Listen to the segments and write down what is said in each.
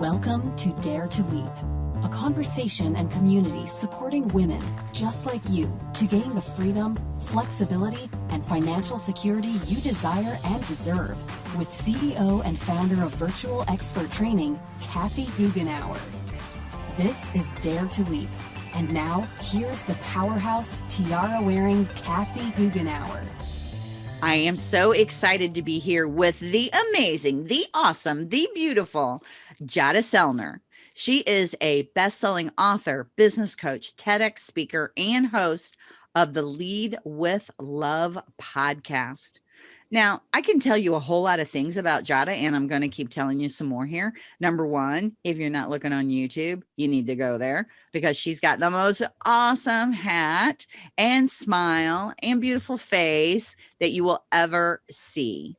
Welcome to Dare to Leap, a conversation and community supporting women just like you to gain the freedom, flexibility, and financial security you desire and deserve with CEO and founder of Virtual Expert Training, Kathy Goughenour. This is Dare to Leap. And now, here's the powerhouse tiara wearing Kathy Goughenour. I am so excited to be here with the amazing, the awesome, the beautiful Jada Sellner. She is a best-selling author, business coach, TEDx speaker, and host of the Lead with Love podcast. Now, I can tell you a whole lot of things about Jada, and I'm going to keep telling you some more here. Number one, if you're not looking on YouTube, you need to go there because she's got the most awesome hat and smile and beautiful face that you will ever see.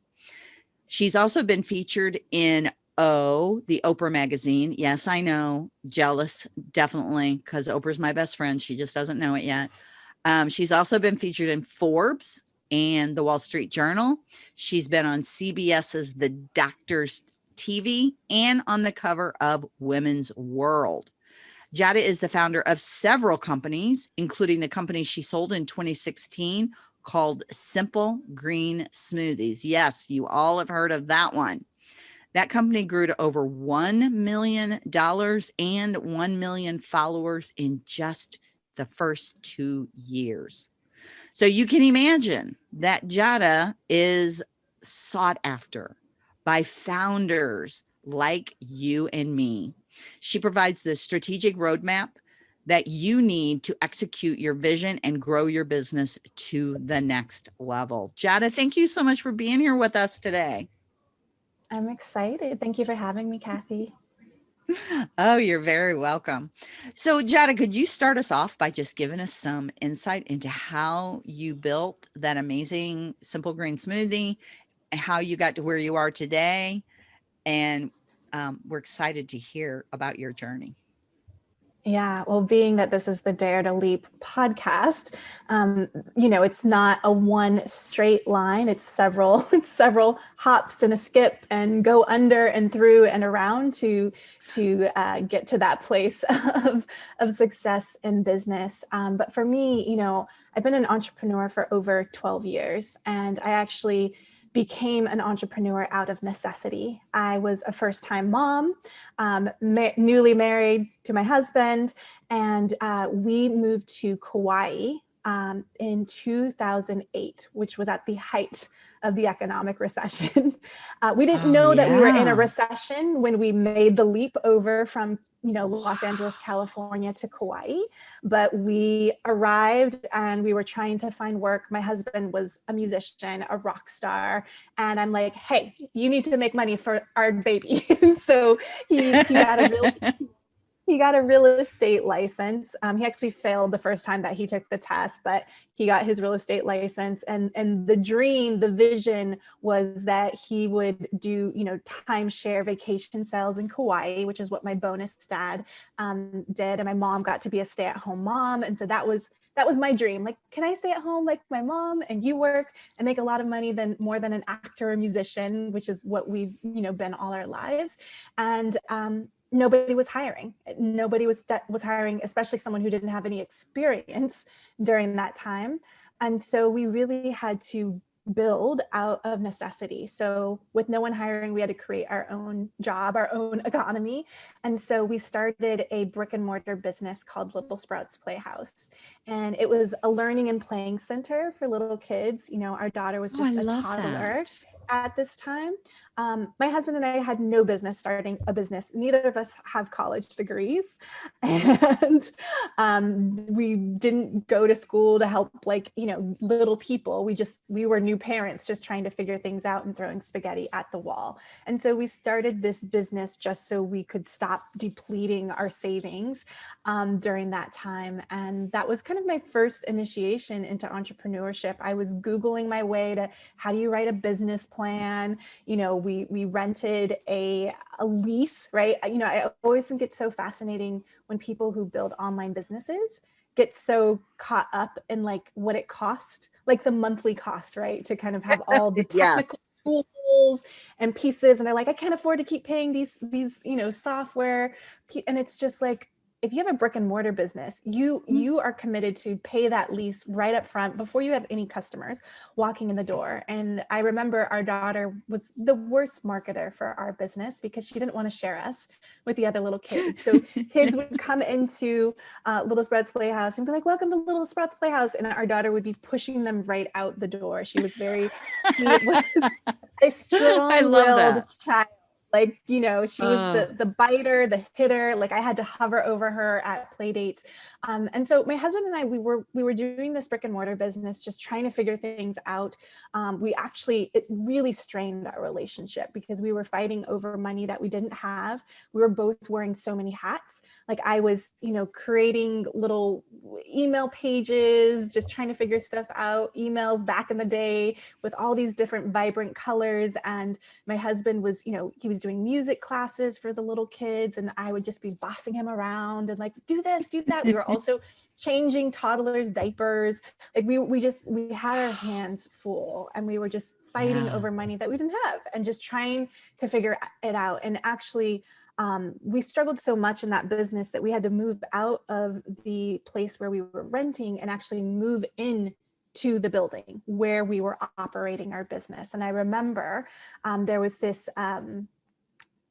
She's also been featured in O, the Oprah magazine. Yes, I know, jealous, definitely, because Oprah's my best friend. She just doesn't know it yet. Um, she's also been featured in Forbes, and the Wall Street Journal. She's been on CBS's The Doctors TV and on the cover of Women's World. Jada is the founder of several companies, including the company she sold in 2016 called Simple Green Smoothies. Yes, you all have heard of that one. That company grew to over $1 million and 1 million followers in just the first two years. So you can imagine that Jada is sought after by founders like you and me. She provides the strategic roadmap that you need to execute your vision and grow your business to the next level. Jada, thank you so much for being here with us today. I'm excited. Thank you for having me, Kathy. Oh, you're very welcome. So Jada, could you start us off by just giving us some insight into how you built that amazing simple green smoothie and how you got to where you are today? And um, we're excited to hear about your journey. Yeah, well, being that this is the Dare to Leap podcast, um, you know, it's not a one straight line. It's several, it's several hops and a skip and go under and through and around to to uh, get to that place of of success in business. Um, but for me, you know, I've been an entrepreneur for over 12 years, and I actually became an entrepreneur out of necessity. I was a first time mom, um, ma newly married to my husband, and uh, we moved to Kauai um, in 2008, which was at the height of the economic recession. Uh, we didn't oh, know that yeah. we were in a recession when we made the leap over from you know, Los Angeles, California to Kauai, but we arrived and we were trying to find work. My husband was a musician, a rock star. And I'm like, hey, you need to make money for our baby. so he, he had a really he got a real estate license. Um, he actually failed the first time that he took the test, but he got his real estate license. And, and the dream, the vision was that he would do, you know, timeshare vacation sales in Kauai, which is what my bonus dad um, did. And my mom got to be a stay at home mom. And so that was that was my dream. Like, can I stay at home like my mom and you work and make a lot of money than more than an actor or musician, which is what we've, you know, been all our lives. And um, nobody was hiring. Nobody was was hiring, especially someone who didn't have any experience during that time. And so we really had to build out of necessity. So with no one hiring, we had to create our own job, our own economy. And so we started a brick and mortar business called Little Sprouts Playhouse. And it was a learning and playing center for little kids. You know, our daughter was oh, just oh, a toddler. That at this time. Um, my husband and I had no business starting a business. Neither of us have college degrees. And um, we didn't go to school to help like, you know, little people. We just, we were new parents just trying to figure things out and throwing spaghetti at the wall. And so we started this business just so we could stop depleting our savings um, during that time. And that was kind of my first initiation into entrepreneurship. I was Googling my way to how do you write a business plan? You know, we, we rented a, a lease, right? You know, I always think it's so fascinating when people who build online businesses get so caught up in like what it cost, like the monthly cost, right? To kind of have all the technical yes tools and pieces and they're like i can't afford to keep paying these these you know software and it's just like if you have a brick and mortar business, you mm-hmm. you are committed to pay that lease right up front before you have any customers walking in the door. And I remember our daughter was the worst marketer for our business because she didn't want to share us with the other little kids. So kids would come into uh, Little Sprouts Playhouse and be like, "Welcome to Little Sprouts Playhouse," and our daughter would be pushing them right out the door. She was very, she was a strong-willed child like you know she was uh. the the biter the hitter like i had to hover over her at play dates um, and so my husband and i we were we were doing this brick and mortar business just trying to figure things out um, we actually it really strained our relationship because we were fighting over money that we didn't have we were both wearing so many hats like I was, you know, creating little email pages, just trying to figure stuff out, emails back in the day with all these different vibrant colors. And my husband was, you know, he was doing music classes for the little kids and I would just be bossing him around and like, do this, do that. We were also changing toddlers diapers. Like we, we just, we had our hands full and we were just fighting yeah. over money that we didn't have and just trying to figure it out. And actually, um, we struggled so much in that business that we had to move out of the place where we were renting and actually move in to the building where we were operating our business. And I remember um, there was this um,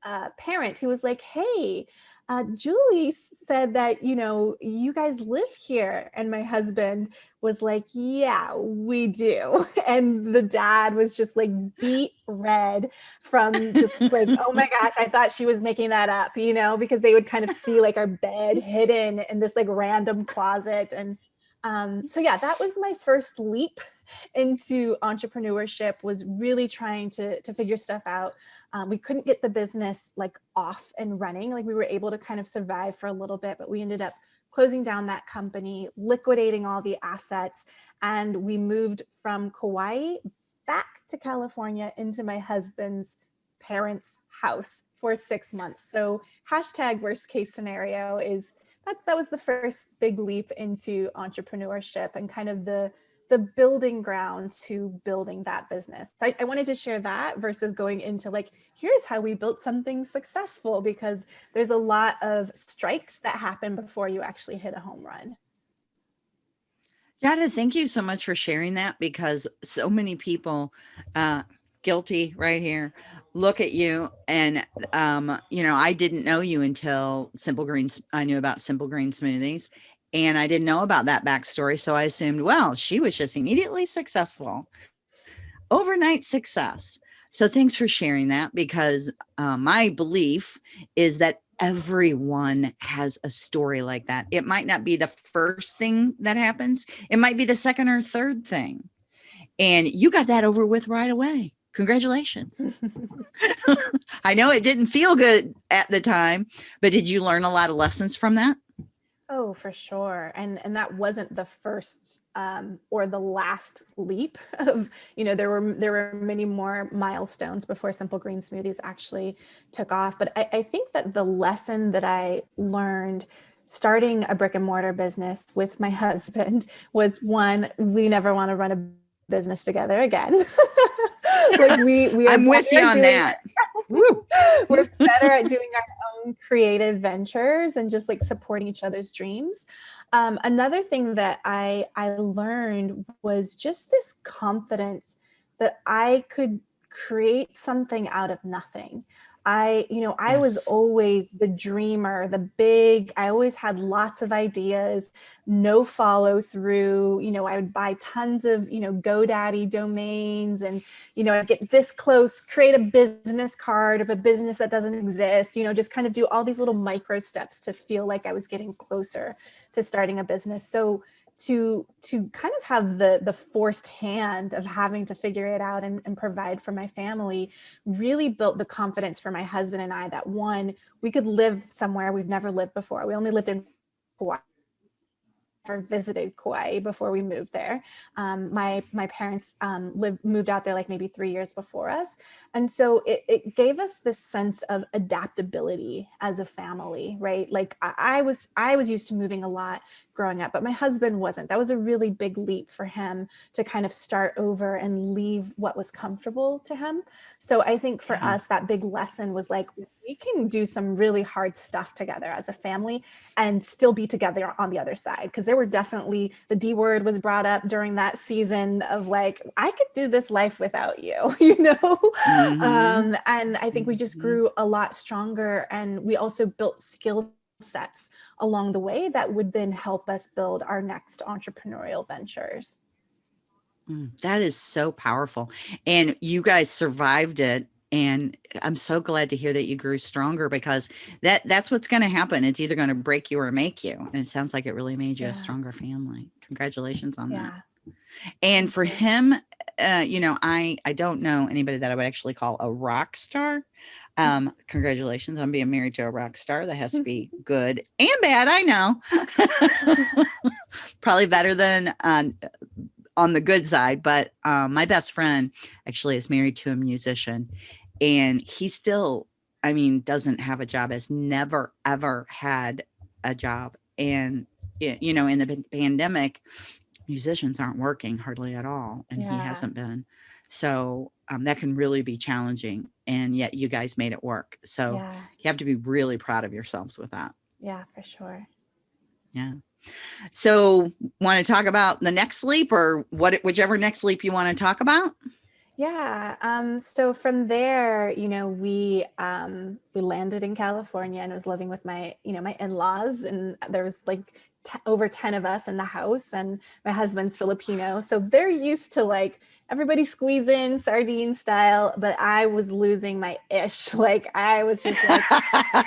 uh, parent who was like, hey, uh, Julie said that, you know, you guys live here. And my husband was like, yeah, we do. And the dad was just like beat red from just like, oh my gosh, I thought she was making that up, you know, because they would kind of see like our bed hidden in this like random closet. And um, so yeah, that was my first leap into entrepreneurship was really trying to, to figure stuff out. Um, we couldn't get the business like off and running. Like we were able to kind of survive for a little bit, but we ended up closing down that company, liquidating all the assets, and we moved from Kauai back to California into my husband's parents' house for six months. So hashtag worst case scenario is that that was the first big leap into entrepreneurship and kind of the the building ground to building that business. So I, I, wanted to share that versus going into like, here's how we built something successful because there's a lot of strikes that happen before you actually hit a home run. Jada, thank you so much for sharing that because so many people, uh, guilty right here, look at you and, um, you know, I didn't know you until Simple Greens. I knew about Simple Green Smoothies and I didn't know about that backstory. So I assumed, well, she was just immediately successful. Overnight success. So thanks for sharing that because uh, my belief is that everyone has a story like that. It might not be the first thing that happens. It might be the second or third thing. And you got that over with right away. Congratulations. I know it didn't feel good at the time, but did you learn a lot of lessons from that? Oh, for sure. And and that wasn't the first um, or the last leap of, you know, there were there were many more milestones before Simple Green Smoothies actually took off. But I, I think that the lesson that I learned starting a brick and mortar business with my husband was one, we never want to run a business together again. like we we I'm with you on that. we're better at doing our own creative ventures and just like supporting each other's dreams. Um, another thing that I, I learned was just this confidence that I could create something out of nothing. I, you know, I yes. was always the dreamer, the big, I always had lots of ideas, no follow through, you know, I would buy tons of, you know, GoDaddy domains and, you know, I'd get this close, create a business card of a business that doesn't exist, you know, just kind of do all these little micro steps to feel like I was getting closer to starting a business. So, to to kind of have the the forced hand of having to figure it out and, and provide for my family really built the confidence for my husband and I that one we could live somewhere we've never lived before we only lived in Hawaii never visited Kauai before we moved there. Um, my my parents um, lived moved out there like maybe three years before us, and so it, it gave us this sense of adaptability as a family, right? Like I, I was I was used to moving a lot growing up, but my husband wasn't. That was a really big leap for him to kind of start over and leave what was comfortable to him. So I think for us, that big lesson was like, we can do some really hard stuff together as a family and still be together on the other side. Because there were definitely, the D word was brought up during that season of like, I could do this life without you, you know? Mm -hmm. um, and I think we just mm-hmm. grew a lot stronger and we also built skill sets along the way that would then help us build our next entrepreneurial ventures. Mm, that is so powerful. And you guys survived it. And I'm so glad to hear that you grew stronger because that that's what's going to happen. It's either going to break you or make you. And it sounds like it really made you yeah. a stronger family. Congratulations on yeah. that. And for him, uh, you know, I, I don't know anybody that I would actually call a rock star. Mm. Um, congratulations on being married to a rock star. That has to be good and bad. I know. Probably better than um, on the good side. But um, my best friend actually is married to a musician and he still, I mean, doesn't have a job, has never, ever had a job. And, you know, in the pandemic, musicians aren't working hardly at all. And yeah. he hasn't been. So um, that can really be challenging. And yet you guys made it work. So yeah. you have to be really proud of yourselves with that. Yeah, for sure. Yeah. So want to talk about the next leap or what, whichever next leap you want to talk about? Yeah. Um, so from there, you know, we um, we landed in California and I was living with my, you know, my in-laws and there was like over 10 of us in the house and my husband's Filipino. So they're used to like everybody squeeze in sardine style, but I was losing my ish. Like I was just like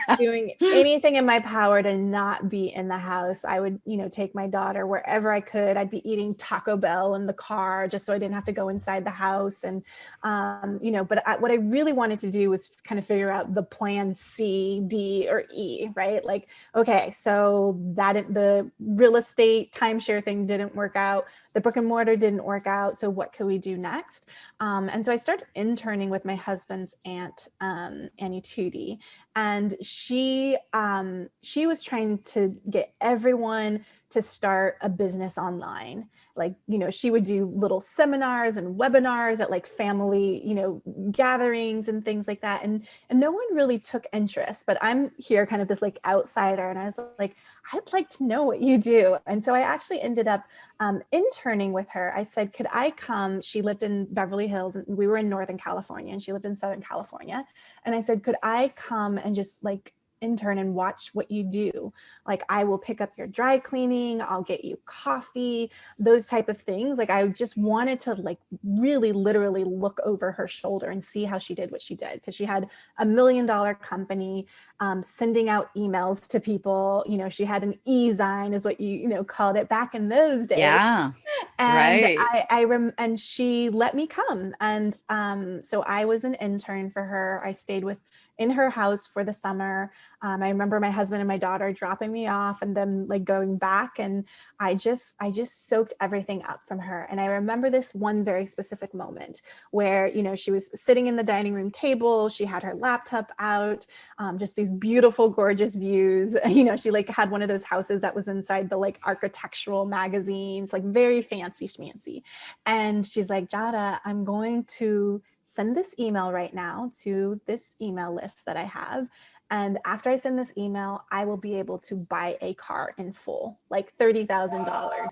doing anything in my power to not be in the house. I would, you know, take my daughter wherever I could. I'd be eating Taco Bell in the car just so I didn't have to go inside the house. And, um, you know, but I, what I really wanted to do was kind of figure out the plan C, D, or E, right? Like, okay, so that the real estate timeshare thing didn't work out. The brick and mortar didn't work out. So what could we do next? Um, and so I started interning with my husband's aunt, um, Annie Tootie, and she, um, she was trying to get everyone to start a business online like, you know, she would do little seminars and webinars at like family, you know, gatherings and things like that. And, and no one really took interest, but I'm here kind of this like outsider. And I was like, I'd like to know what you do. And so I actually ended up um, interning with her. I said, could I come? She lived in Beverly Hills and we were in Northern California and she lived in Southern California. And I said, could I come and just like intern and watch what you do. Like I will pick up your dry cleaning, I'll get you coffee, those type of things. Like I just wanted to like really literally look over her shoulder and see how she did what she did because she had a million dollar company um, sending out emails to people. You know, she had an e-zine is what you, you know, called it back in those days. Yeah. And right. I, I rem and she let me come. And um, so I was an intern for her. I stayed with in her house for the summer. Um, I remember my husband and my daughter dropping me off and then like going back and I just I just soaked everything up from her. And I remember this one very specific moment where, you know, she was sitting in the dining room table, she had her laptop out, um, just these beautiful, gorgeous views. You know, she like had one of those houses that was inside the like architectural magazines, like very fancy schmancy. And she's like, Jada, I'm going to send this email right now to this email list that I have. And after I send this email, I will be able to buy a car in full, like $30,000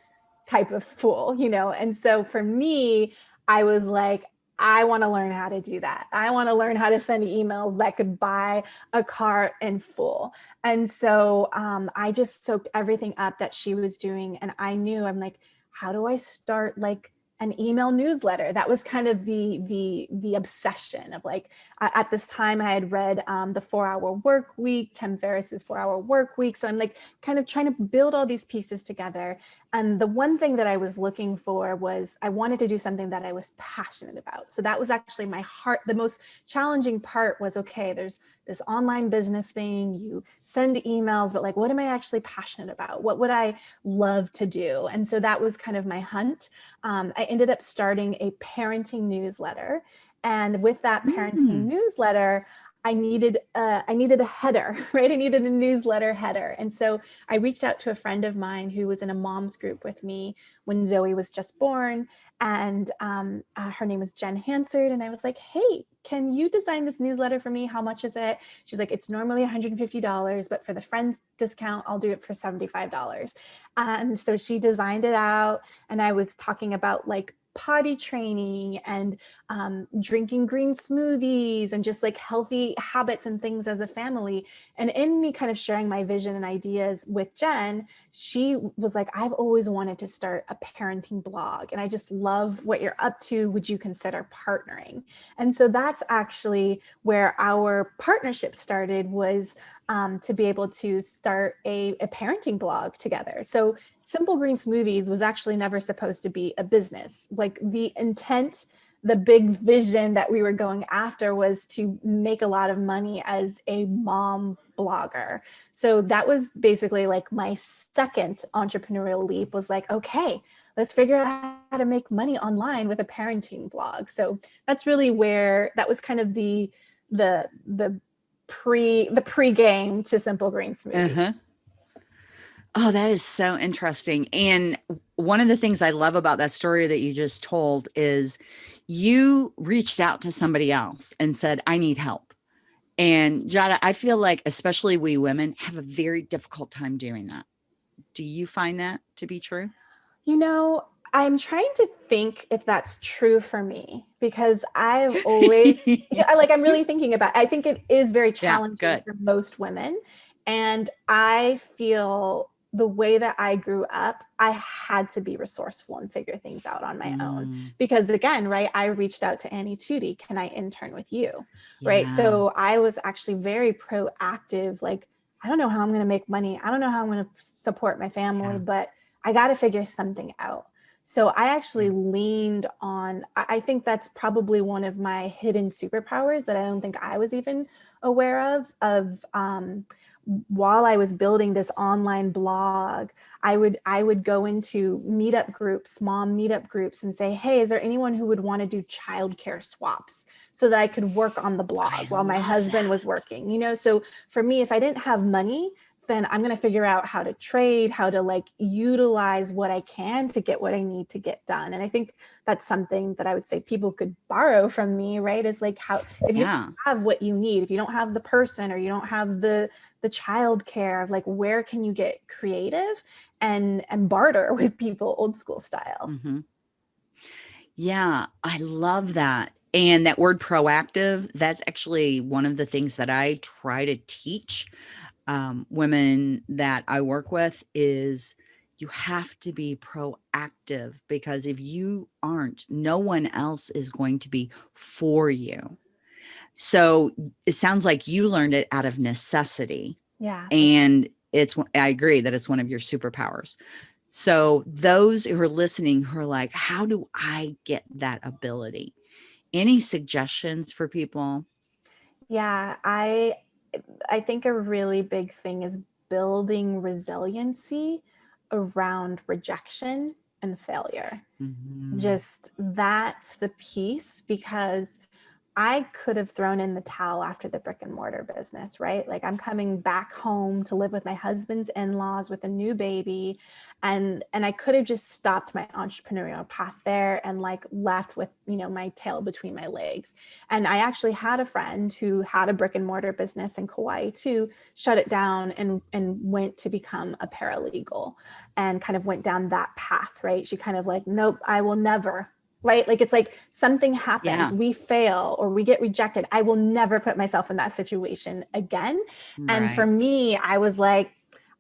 type of full, you know? And so for me, I was like, I want to learn how to do that. I want to learn how to send emails that could buy a car in full. And so um, I just soaked everything up that she was doing. And I knew I'm like, how do I start like an email newsletter. That was kind of the the the obsession of like at this time I had read um, the Four Hour Work Week, Tim Ferriss's Four Hour Work Week. So I'm like kind of trying to build all these pieces together. And the one thing that I was looking for was I wanted to do something that I was passionate about. So that was actually my heart. The most challenging part was, okay, there's this online business thing, you send emails, but like, what am I actually passionate about? What would I love to do? And so that was kind of my hunt. Um, I ended up starting a parenting newsletter. And with that parenting mm. newsletter, I needed a, I needed a header, right? I needed a newsletter header. And so I reached out to a friend of mine who was in a mom's group with me when Zoe was just born. And um, uh, her name was Jen Hansard. And I was like, hey, can you design this newsletter for me? How much is it? She's like, it's normally $150, but for the friends discount, I'll do it for $75. And so she designed it out. And I was talking about like potty training and um, drinking green smoothies and just like healthy habits and things as a family. And in me kind of sharing my vision and ideas with Jen, she was like, I've always wanted to start a parenting blog and I just love what you're up to. Would you consider partnering? And so that's actually where our partnership started was um, to be able to start a, a parenting blog together. So Simple Green Smoothies was actually never supposed to be a business. Like the intent, the big vision that we were going after was to make a lot of money as a mom blogger. So that was basically like my second entrepreneurial leap was like, okay, let's figure out how to make money online with a parenting blog. So that's really where that was kind of the the the pre the pre-game to Simple Green Smoothie. Uh -huh. Oh, that is so interesting. And one of the things I love about that story that you just told is you reached out to somebody else and said, I need help. And Jada, I feel like especially we women have a very difficult time doing that. Do you find that to be true? You know, I'm trying to think if that's true for me because I've always like I'm really thinking about I think it is very challenging yeah, for most women and I feel the way that I grew up, I had to be resourceful and figure things out on my mm. own. Because again, right, I reached out to Annie Tootie, can I intern with you? Yeah. Right. So I was actually very proactive. Like, I don't know how I'm going to make money. I don't know how I'm going to support my family, yeah. but I got to figure something out. So I actually leaned on, I think that's probably one of my hidden superpowers that I don't think I was even aware of, of, um, while I was building this online blog, I would I would go into meetup groups, mom meetup groups and say, hey, is there anyone who would want to do childcare swaps so that I could work on the blog while my husband that. was working, you know? So for me, if I didn't have money, then I'm going to figure out how to trade, how to like utilize what I can to get what I need to get done. And I think that's something that I would say people could borrow from me, right? Is like how, if you yeah. have what you need, if you don't have the person or you don't have the, the child care of like, where can you get creative and, and barter with people old school style. Mm -hmm. Yeah, I love that. And that word proactive, that's actually one of the things that I try to teach um, women that I work with is you have to be proactive because if you aren't, no one else is going to be for you. So it sounds like you learned it out of necessity. Yeah. And it's, I agree that it's one of your superpowers. So those who are listening who are like, how do I get that ability? Any suggestions for people? Yeah, I I think a really big thing is building resiliency around rejection and failure. Mm -hmm. Just that's the piece because I could have thrown in the towel after the brick and mortar business, right? Like I'm coming back home to live with my husband's in-laws with a new baby. And, and I could have just stopped my entrepreneurial path there and like left with, you know, my tail between my legs. And I actually had a friend who had a brick and mortar business in Kauai too, shut it down and, and went to become a paralegal and kind of went down that path, right? She kind of like, nope, I will never right? Like it's like something happens, yeah. we fail or we get rejected. I will never put myself in that situation again. Right. And for me, I was like,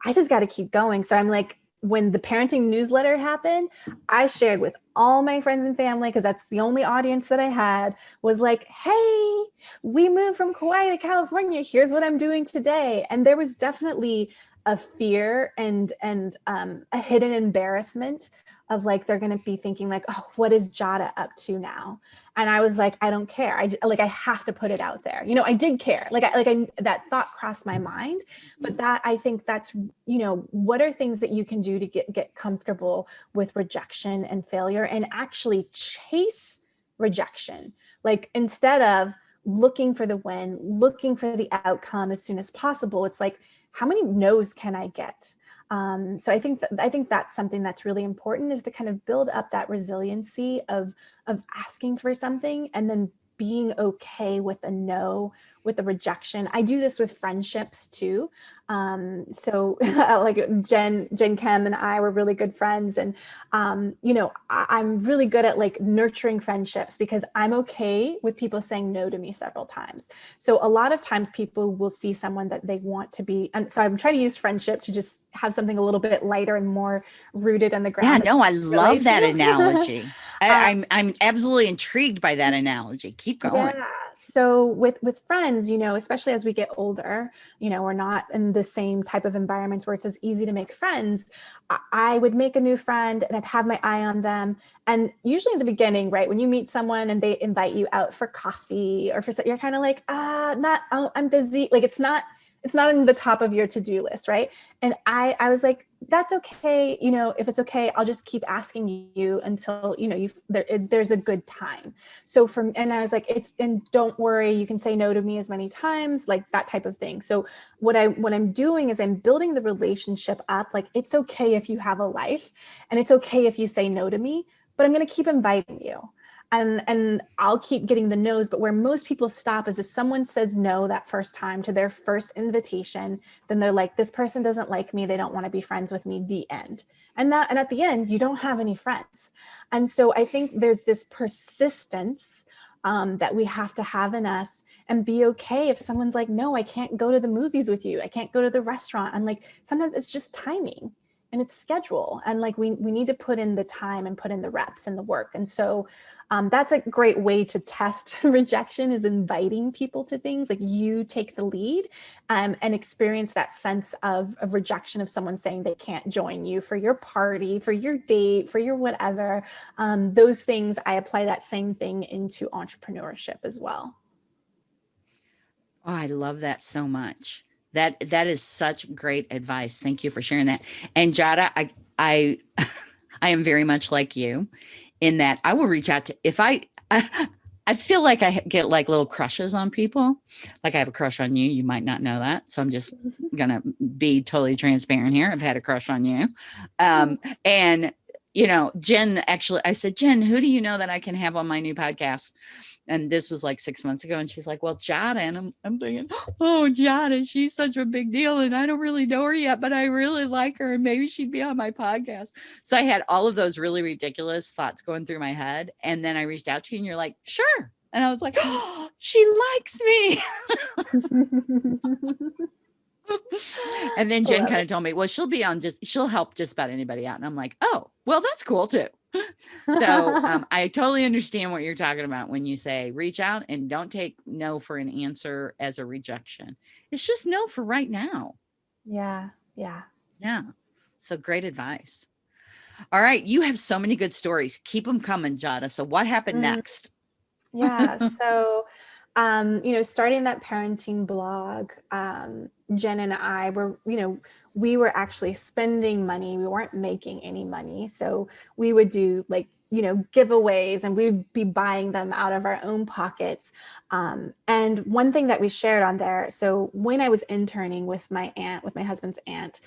I just got to keep going. So I'm like, when the parenting newsletter happened, I shared with all my friends and family, because that's the only audience that I had, was like, hey, we moved from Kauai to California. Here's what I'm doing today. And there was definitely a fear and and um, a hidden embarrassment of like they're going to be thinking like oh what is jada up to now and I was like I don't care I like I have to put it out there you know I did care like I like I that thought crossed my mind but that I think that's you know what are things that you can do to get get comfortable with rejection and failure and actually chase rejection like instead of looking for the win, looking for the outcome as soon as possible. It's like, how many no's can I get? Um, so I think I think that's something that's really important is to kind of build up that resiliency of of asking for something and then being okay with a no, with a rejection. I do this with friendships too. Um, so like Jen, Jen Kem and I were really good friends. And, um, you know, I, am really good at like nurturing friendships because I'm okay with people saying no to me several times. So a lot of times people will see someone that they want to be. And so I'm trying to use friendship to just have something a little bit lighter and more rooted in the ground. Yeah, no, I love that analogy. I, am I'm, I'm absolutely intrigued by that analogy. Keep going. Yeah. So with with friends, you know, especially as we get older, you know, we're not in the same type of environments where it's as easy to make friends. I, I would make a new friend and I'd have my eye on them. And usually in the beginning, right, when you meet someone and they invite you out for coffee or for you're kind of like, ah, not, oh, I'm busy. Like it's not it's not in the top of your to-do list, right? And I, I was like, that's okay. You know, if it's okay, I'll just keep asking you until, you know, you there, there's a good time. So from, and I was like, it's, and don't worry, you can say no to me as many times, like that type of thing. So what I, what I'm doing is I'm building the relationship up. Like, it's okay if you have a life and it's okay if you say no to me, but I'm going to keep inviting you and and I'll keep getting the no's, but where most people stop is if someone says no that first time to their first invitation, then they're like, this person doesn't like me, they don't want to be friends with me, the end. And that and at the end, you don't have any friends. And so I think there's this persistence um, that we have to have in us and be okay if someone's like, no, I can't go to the movies with you. I can't go to the restaurant. I'm like, sometimes it's just timing and it's schedule. And like, we, we need to put in the time and put in the reps and the work. And so um, that's a great way to test rejection is inviting people to things like you take the lead um, and experience that sense of, of rejection of someone saying they can't join you for your party, for your date, for your whatever. Um, those things, I apply that same thing into entrepreneurship as well. Oh, I love that so much. That that is such great advice. Thank you for sharing that. And Jada, I I I am very much like you in that I will reach out to if I, I I feel like I get like little crushes on people. Like I have a crush on you. You might not know that. So I'm just mm-hmm. gonna be totally transparent here. I've had a crush on you. Um, and you know, Jen actually, I said, Jen, who do you know that I can have on my new podcast? And this was like six months ago. And she's like, well, jada And I'm, I'm thinking, oh, Jada, she's such a big deal. And I don't really know her yet, but I really like her. And maybe she'd be on my podcast. So I had all of those really ridiculous thoughts going through my head. And then I reached out to you and you're like, sure. And I was like, oh, she likes me. and then Jen kind of told me, well, she'll be on just, she'll help just about anybody out. And I'm like, oh, well, that's cool too so um, I totally understand what you're talking about when you say reach out and don't take no for an answer as a rejection. It's just no for right now. Yeah. Yeah. Yeah. So great advice. All right. You have so many good stories. Keep them coming, Jada. So what happened mm. next? Yeah. So, um, you know, starting that parenting blog, um, Jen and I were, you know, we were actually spending money. We weren't making any money. So we would do like, you know, giveaways and we'd be buying them out of our own pockets. Um, and one thing that we shared on there, so when I was interning with my aunt, with my husband's aunt,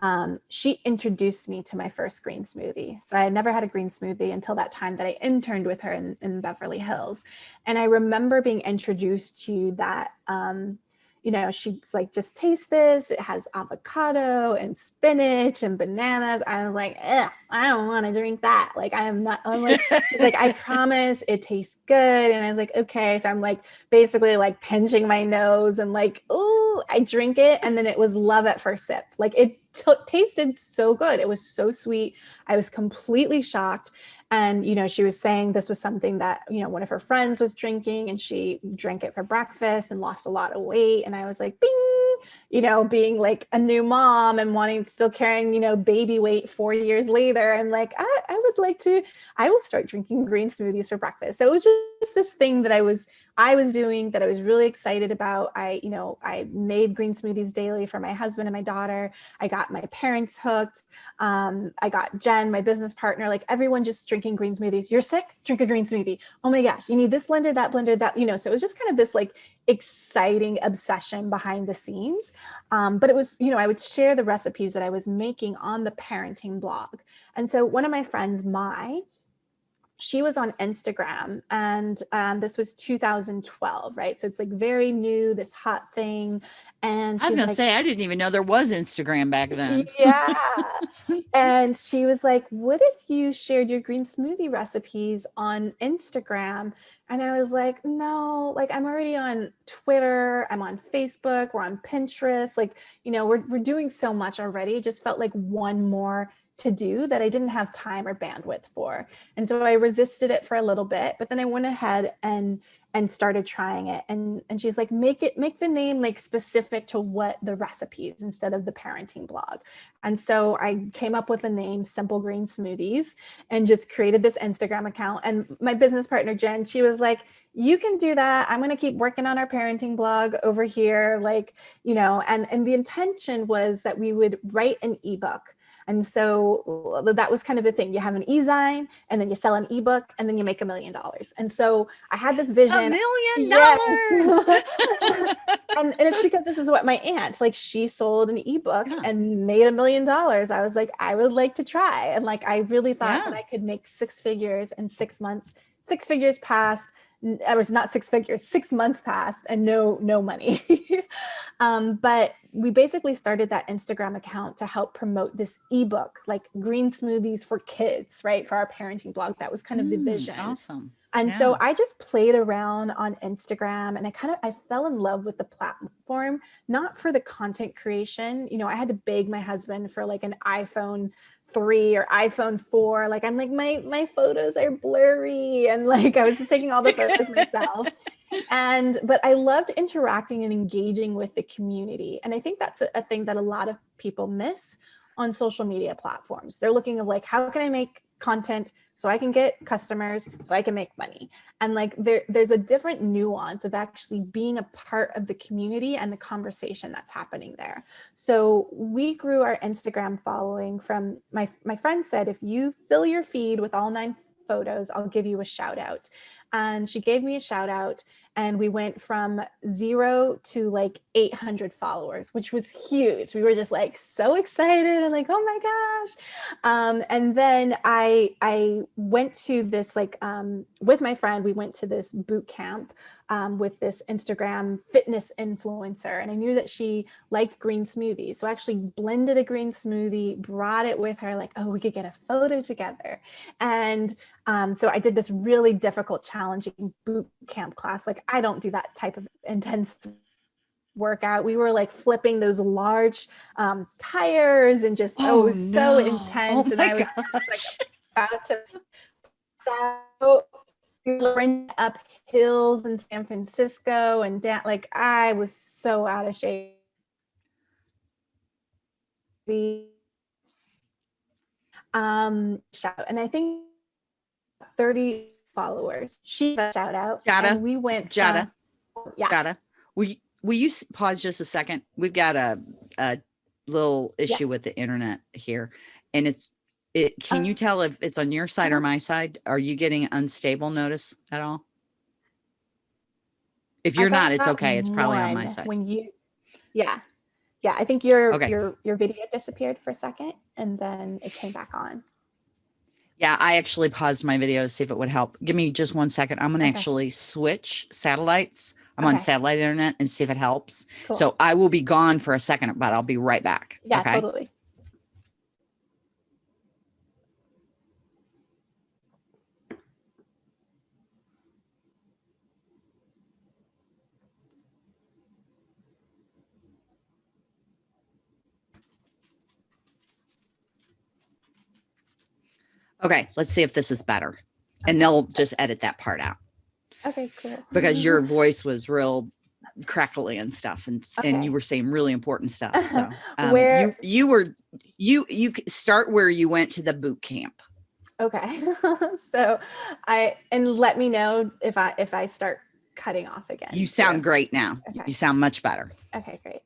um, she introduced me to my first green smoothie. So I had never had a green smoothie until that time that I interned with her in, in Beverly Hills. And I remember being introduced to that um, you know, she's like, just taste this. It has avocado and spinach and bananas. I was like, I don't want to drink that. Like, I am not, I'm like, she's like, I promise it tastes good. And I was like, okay. So I'm like, basically like pinching my nose and like, oh, I drink it. And then it was love at first sip. Like it tasted so good. It was so sweet. I was completely shocked. And, you know, she was saying this was something that, you know, one of her friends was drinking and she drank it for breakfast and lost a lot of weight. And I was like, bing, you know, being like a new mom and wanting still carrying, you know, baby weight four years later. I'm like, I, I would like to, I will start drinking green smoothies for breakfast. So it was just this thing that I was, I was doing that I was really excited about. I, you know, I made green smoothies daily for my husband and my daughter. I got my parents hooked. Um, I got Jen, my business partner, like everyone just drinking green smoothies. You're sick? Drink a green smoothie. Oh my gosh, you need this blender, that blender, that, you know, so it was just kind of this like exciting obsession behind the scenes. Um, but it was, you know, I would share the recipes that I was making on the parenting blog. And so one of my friends, Mai, she was on Instagram and um, this was 2012, right? So it's like very new, this hot thing. And I was gonna like, say, I didn't even know there was Instagram back then. Yeah. and she was like, what if you shared your green smoothie recipes on Instagram? And I was like, no, like I'm already on Twitter, I'm on Facebook, we're on Pinterest. Like, you know, we're, we're doing so much already. It just felt like one more to do that I didn't have time or bandwidth for. And so I resisted it for a little bit, but then I went ahead and and started trying it. And, and she's like, make it, make the name like specific to what the recipes instead of the parenting blog. And so I came up with the name Simple Green Smoothies and just created this Instagram account. And my business partner, Jen, she was like, you can do that. I'm going to keep working on our parenting blog over here. Like, you know, and, and the intention was that we would write an ebook and so that was kind of the thing. You have an e-zine and then you sell an ebook and then you make a million dollars. And so I had this vision. A million dollars. and, and it's because this is what my aunt, like she sold an ebook yeah. and made a million dollars. I was like, I would like to try. And like, I really thought yeah. that I could make six figures in six months, six figures past it was not six figures, six months passed and no, no money. um, but we basically started that Instagram account to help promote this ebook, like green smoothies for kids, right? For our parenting blog. That was kind of the mm, vision. Awesome. And yeah. so I just played around on Instagram and I kind of, I fell in love with the platform, not for the content creation. You know, I had to beg my husband for like an iPhone three or iPhone four. Like I'm like, my, my photos are blurry. And like, I was just taking all the photos myself. And, but I loved interacting and engaging with the community. And I think that's a, a thing that a lot of people miss on social media platforms. They're looking of like, how can I make content so I can get customers, so I can make money. And like there, there's a different nuance of actually being a part of the community and the conversation that's happening there. So we grew our Instagram following from my, my friend said, if you fill your feed with all nine photos, I'll give you a shout out. And she gave me a shout out and we went from zero to like 800 followers, which was huge. We were just like so excited and like, oh my gosh. Um, and then I, I went to this like um, with my friend, we went to this boot camp um, with this Instagram fitness influencer. And I knew that she liked green smoothies. So I actually blended a green smoothie, brought it with her like, oh, we could get a photo together. And um, so I did this really difficult, challenging boot camp class. Like I don't do that type of intense workout. We were like flipping those large um, tires and just, oh, oh it was no. so intense. Oh and I was like about to so we were up hills in San Francisco and down, like I was so out of shape. Um, shout, and I think 30 followers. She shout out. Jada. we went. Jada. From, yeah. Jada. Will you, will you pause just a second? We've got a, a little issue yes. with the internet here and it's, it, can uh, you tell if it's on your side or my side? Are you getting unstable notice at all? If you're not, it's okay. It's probably on my side. When you, yeah, yeah. I think your okay. your your video disappeared for a second, and then it came back on. Yeah, I actually paused my video to see if it would help. Give me just one second. I'm going to okay. actually switch satellites. I'm okay. on satellite internet and see if it helps. Cool. So I will be gone for a second, but I'll be right back. Yeah, okay? totally. Okay, let's see if this is better. And they'll just edit that part out. Okay, cool. Because your voice was real crackly and stuff and okay. and you were saying really important stuff. So um, where you you were you you start where you went to the boot camp. Okay. so I and let me know if I if I start cutting off again. You sound great now. Okay. You sound much better. Okay, great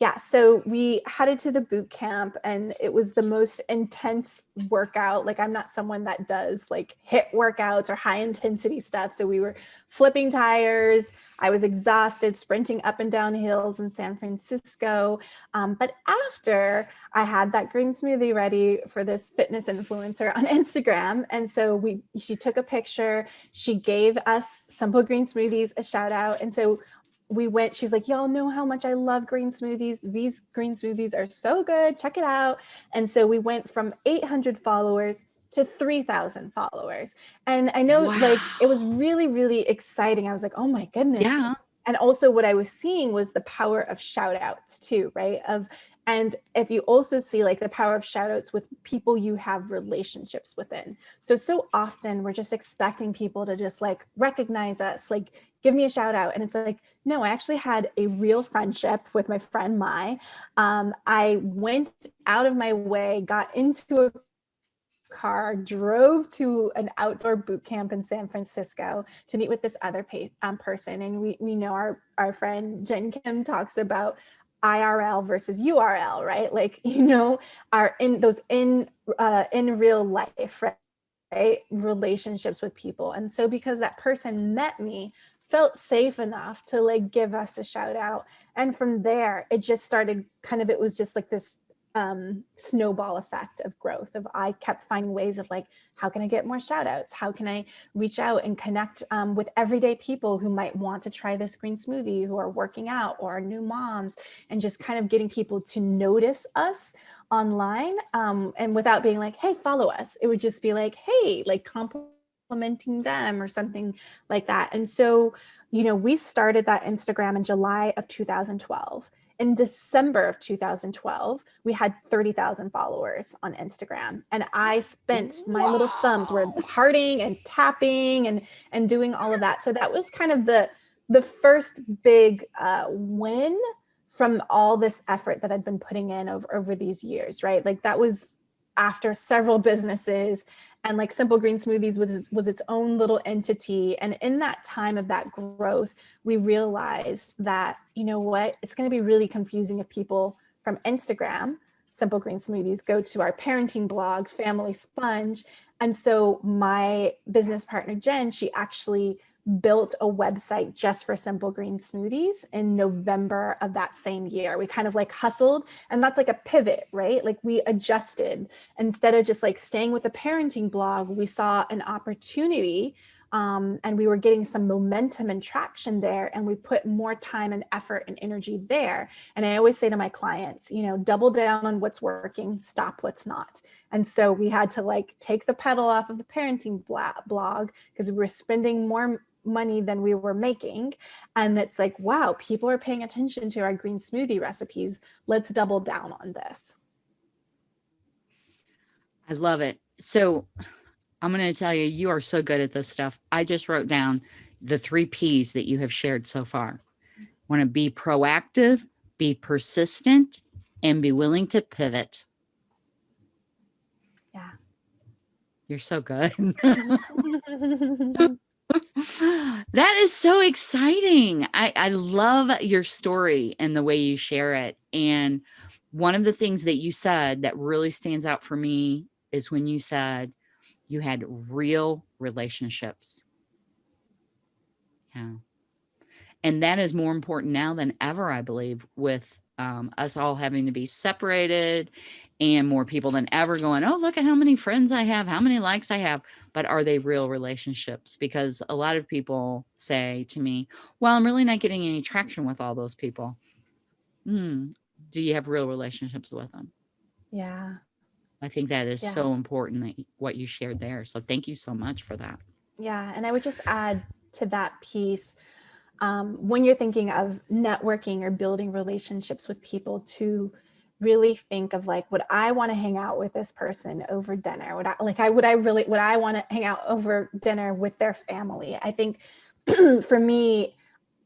yeah, so we headed to the boot camp and it was the most intense workout. Like I'm not someone that does like hit workouts or high intensity stuff. So we were flipping tires. I was exhausted, sprinting up and down hills in San Francisco. Um, but after I had that green smoothie ready for this fitness influencer on Instagram. And so we, she took a picture, she gave us Simple Green Smoothies a shout out. And so we went, she's like, y'all know how much I love green smoothies. These green smoothies are so good. Check it out. And so we went from 800 followers to 3000 followers. And I know wow. like it was really, really exciting. I was like, oh my goodness. Yeah. And also what I was seeing was the power of shout outs too, right? Of and if you also see like the power of shout outs with people you have relationships within. So, so often we're just expecting people to just like recognize us, like give me a shout out. And it's like, no, I actually had a real friendship with my friend Mai. Um, I went out of my way, got into a car, drove to an outdoor boot camp in San Francisco to meet with this other um, person. And we, we know our, our friend Jen Kim talks about IRL versus URL, right? Like, you know, are in those in uh, in real life, right? right? Relationships with people. And so because that person met me, felt safe enough to like give us a shout out. And from there, it just started kind of, it was just like this um, snowball effect of growth of I kept finding ways of like, how can I get more shout outs? How can I reach out and connect um, with everyday people who might want to try this green smoothie, who are working out or new moms, and just kind of getting people to notice us online um, and without being like, hey, follow us. It would just be like, hey, like complimenting them or something like that. And so, you know, we started that Instagram in July of 2012 in December of 2012, we had 30,000 followers on Instagram. And I spent my little thumbs were hearting and tapping and, and doing all of that. So that was kind of the, the first big uh, win from all this effort that I'd been putting in over, over these years, right? Like that was after several businesses and like Simple Green Smoothies was, was its own little entity. And in that time of that growth, we realized that, you know what, it's gonna be really confusing if people from Instagram, Simple Green Smoothies, go to our parenting blog, Family Sponge. And so my business partner, Jen, she actually built a website just for simple green smoothies in November of that same year. We kind of like hustled and that's like a pivot, right? Like we adjusted instead of just like staying with the parenting blog, we saw an opportunity um, and we were getting some momentum and traction there and we put more time and effort and energy there. And I always say to my clients, you know, double down on what's working, stop what's not. And so we had to like take the pedal off of the parenting blog because we were spending more money than we were making. And it's like, wow, people are paying attention to our green smoothie recipes. Let's double down on this. I love it. So I'm going to tell you, you are so good at this stuff. I just wrote down the three P's that you have shared so far. Want to be proactive, be persistent, and be willing to pivot. Yeah. You're so good. that is so exciting. I, I love your story and the way you share it. And one of the things that you said that really stands out for me is when you said you had real relationships. Yeah. And that is more important now than ever, I believe, with um, us all having to be separated and more people than ever going, oh, look at how many friends I have, how many likes I have. But are they real relationships? Because a lot of people say to me, well, I'm really not getting any traction with all those people. Hmm. Do you have real relationships with them? Yeah. I think that is yeah. so important that what you shared there. So thank you so much for that. Yeah. And I would just add to that piece, um, when you're thinking of networking or building relationships with people to really think of like, would I want to hang out with this person over dinner? Would I like, I would I really, would I want to hang out over dinner with their family? I think for me,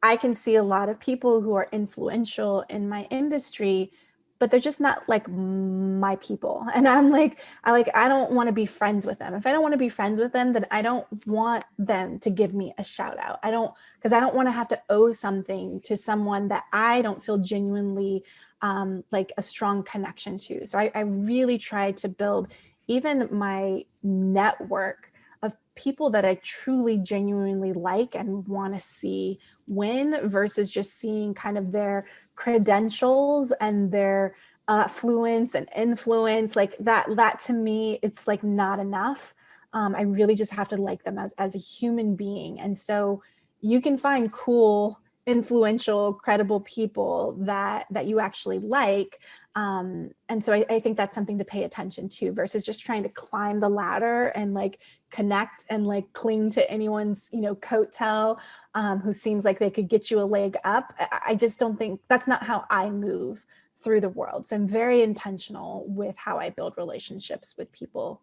I can see a lot of people who are influential in my industry, but they're just not like my people. And i'm like i like i don't want to be friends with them. If i don't want to be friends with them then i don't want them to give me a shout out. I don't because i don't want to have to owe something to someone that i don't feel genuinely um, like a strong connection to. So I, I really try to build even my network of people that I truly genuinely like and want to see win versus just seeing kind of their credentials and their uh, fluence and influence like that that to me it's like not enough. Um, I really just have to like them as as a human being. And so you can find cool influential credible people that that you actually like um, and so I, I, think that's something to pay attention to versus just trying to climb the ladder and like connect and like cling to anyone's, you know, coattail um, who seems like they could get you a leg up. I, I just don't think that's not how I move through the world. So I'm very intentional with how I build relationships with people.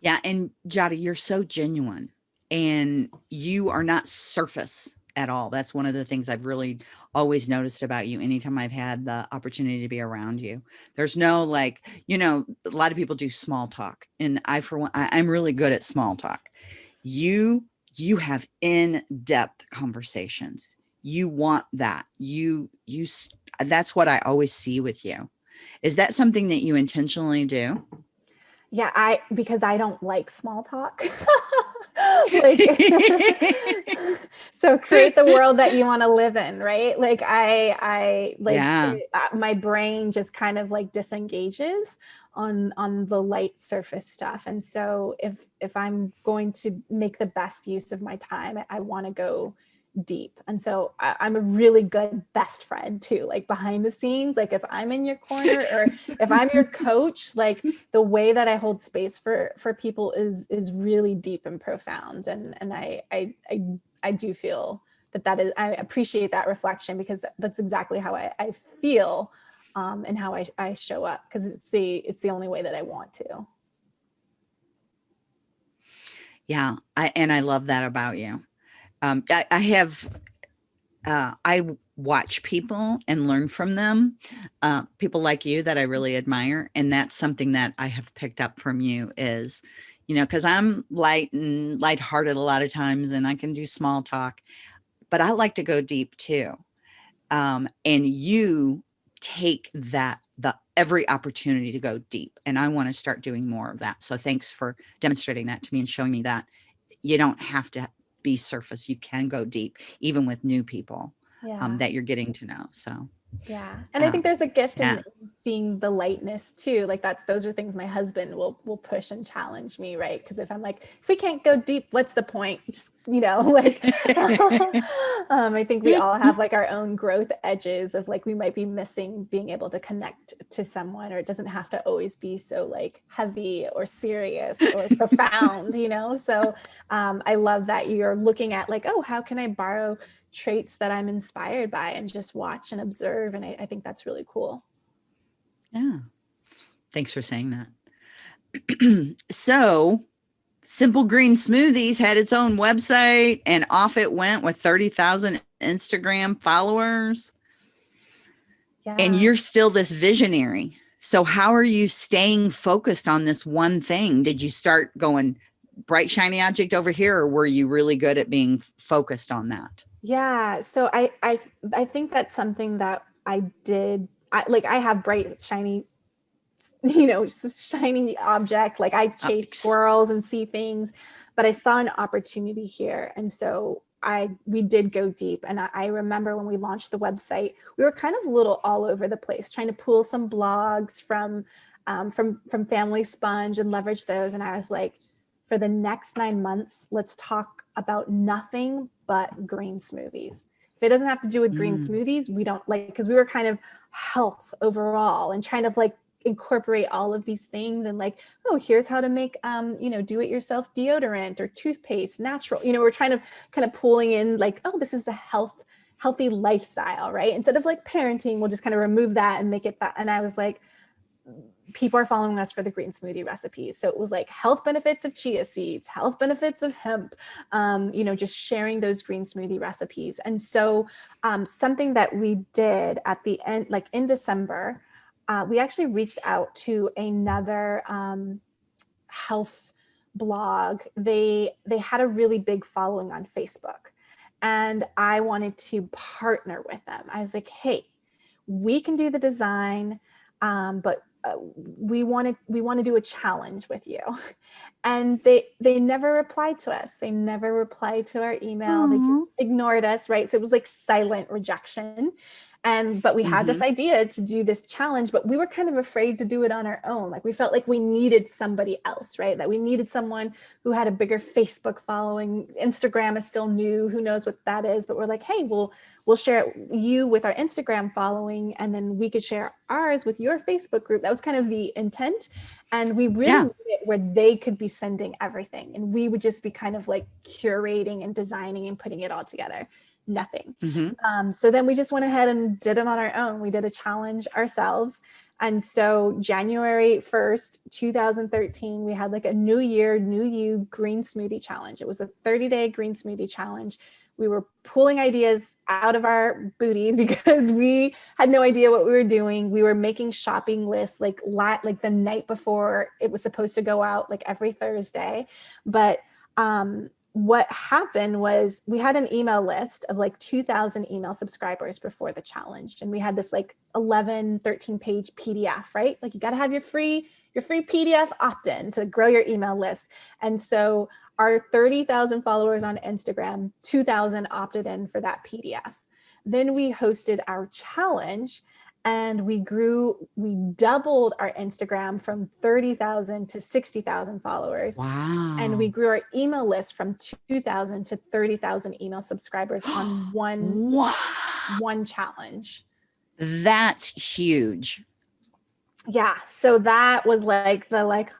Yeah. And Jada, you're so genuine and you are not surface at all. That's one of the things I've really always noticed about you anytime I've had the opportunity to be around you. There's no like, you know, a lot of people do small talk and I, for one, I, I'm really good at small talk. You, you have in-depth conversations. You want that. You, you, that's what I always see with you. Is that something that you intentionally do? Yeah, I, because I don't like small talk. like, so create the world that you want to live in, right? Like I, I like yeah. Uh, my brain just kind of like disengages on on the light surface stuff. And so if if I'm going to make the best use of my time, I want to go deep. And so I, am a really good best friend too, like behind the scenes, like if I'm in your corner or if I'm your coach, like the way that I hold space for, for people is, is really deep and profound. And, and I, I, I, I do feel that that is, I appreciate that reflection because that's exactly how I, I feel um, and how I, I show up because it's the, it's the only way that I want to. Yeah. I, and I love that about you um, I, I, have, uh, I watch people and learn from them, uh, people like you that I really admire. And that's something that I have picked up from you is, you know, cause I'm light and lighthearted a lot of times and I can do small talk, but I like to go deep too. Um, and you take that the every opportunity to go deep and I want to start doing more of that. So thanks for demonstrating that to me and showing me that you don't have to be surface. You can go deep, even with new people um, yeah. um, that you're getting to know. So yeah. And I think there's a gift yeah. in seeing the lightness too. Like that's, those are things my husband will, will push and challenge me. Right. Cause if I'm like, if we can't go deep, what's the point? Just, you know, like, um, I think we all have like our own growth edges of like, we might be missing being able to connect to someone, or it doesn't have to always be so like heavy or serious or profound, you know? So um, I love that you're looking at like, oh, how can I borrow traits that I'm inspired by and just watch and observe. And I, I think that's really cool. Yeah. Thanks for saying that. so Simple Green Smoothies had its own website and off it went with 30,000 Instagram followers. Yeah. And you're still this visionary. So how are you staying focused on this one thing? Did you start going bright, shiny object over here, or were you really good at being focused on that? Yeah. So I, I, I think that's something that I did. I like, I have bright, shiny, you know, shiny object. Like I chase Optics. squirrels and see things, but I saw an opportunity here. And so I, we did go deep. And I, I remember when we launched the website, we were kind of little all over the place, trying to pull some blogs from, um, from, from Family Sponge and leverage those. And I was like, for the next nine months, let's talk about nothing but green smoothies. If it doesn't have to do with green mm. smoothies, we don't like, because we were kind of health overall and trying to like incorporate all of these things and like, oh, here's how to make, um, you know, do it yourself deodorant or toothpaste, natural, you know, we're trying to kind of pulling in like, oh, this is a health, healthy lifestyle, right? Instead of like parenting, we'll just kind of remove that and make it that. And I was like, people are following us for the green smoothie recipes. So it was like health benefits of chia seeds, health benefits of hemp, um, you know, just sharing those green smoothie recipes. And so um, something that we did at the end, like in December, uh, we actually reached out to another um, health blog. They, they had a really big following on Facebook and I wanted to partner with them. I was like, hey, we can do the design, um, but uh, we wanted we want to do a challenge with you. And they they never replied to us. They never replied to our email. Aww. they just ignored us right? So it was like silent rejection. And but we had mm -hmm. this mm-hmm. idea to do this challenge but we were kind of afraid to do it on our own. Like we felt like we needed somebody else right? That we needed someone who had a bigger facebook following. Instagram is still new. Who knows what that is? But we're like hey we'll we'll share you with our instagram following and then we could share ours with your facebook group that was kind of the intent and we really yeah. it where they could be sending everything and we would just be kind of like curating and designing and putting it all together nothing. Mm -hmm. um, so then we just went ahead and did it on our own. We did a challenge ourselves. And so January 1st, 2013, we had like a new year, new you green smoothie challenge. It was a 30 day green smoothie challenge. We were pulling ideas out of our booties because we had no idea what we were doing. We were making shopping lists like lot like the night before it was supposed to go out like every Thursday. But um, what happened was we had an email list of like 2000 email subscribers before the challenge. And we had this like 11, 13 page PDF, right? Like you got to have your free, your free PDF opt-in to grow your email list. And so our 30,000 followers on Instagram, 2000 opted in for that PDF. Then we hosted our challenge and we grew, we doubled our Instagram from 30,000 to 60,000 followers. Wow. And we grew our email list from 2,000 to 30,000 email subscribers on one, wow. one challenge. That's huge. Yeah. So that was like the like,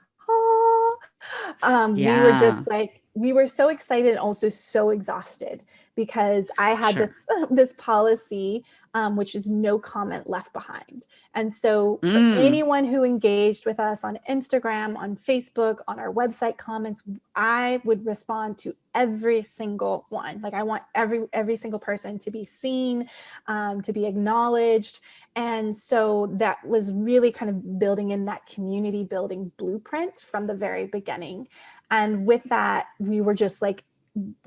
um, yeah. we were just like, we were so excited and also so exhausted because I had sure. this this policy, um, which is no comment left behind. And so mm. anyone who engaged with us on Instagram, on Facebook, on our website comments, I would respond to every single one. Like I want every every single person to be seen, um, to be acknowledged. And so that was really kind of building in that community building blueprint from the very beginning. And with that, we were just like